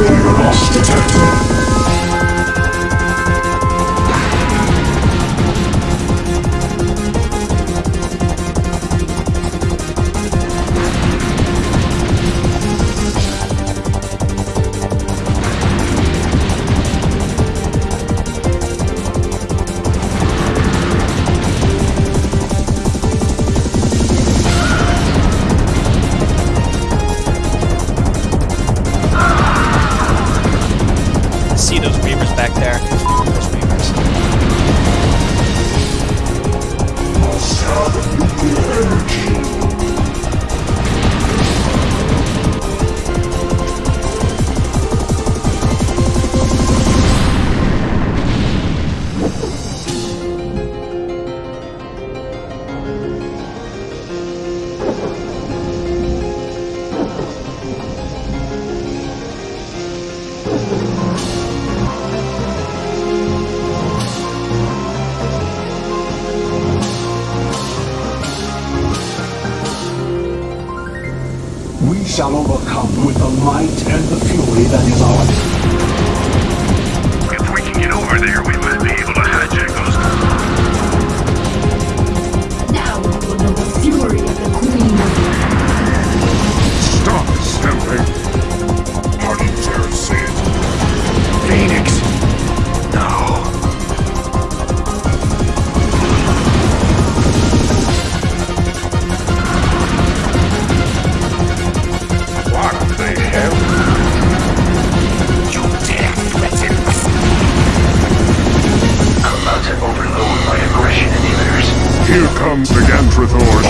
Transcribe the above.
You're lost detective. back there. We shall overcome with the might and the fury that is ours. Here comes the Gantrathor